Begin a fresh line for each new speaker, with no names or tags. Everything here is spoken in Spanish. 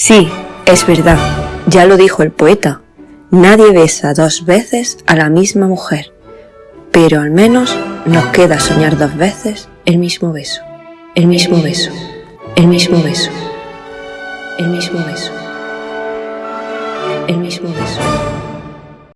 Sí, es verdad, ya lo dijo el poeta. Nadie besa dos veces a la misma mujer, pero al menos nos queda soñar dos veces el mismo beso, el mismo beso, el mismo beso, el mismo beso, el mismo beso.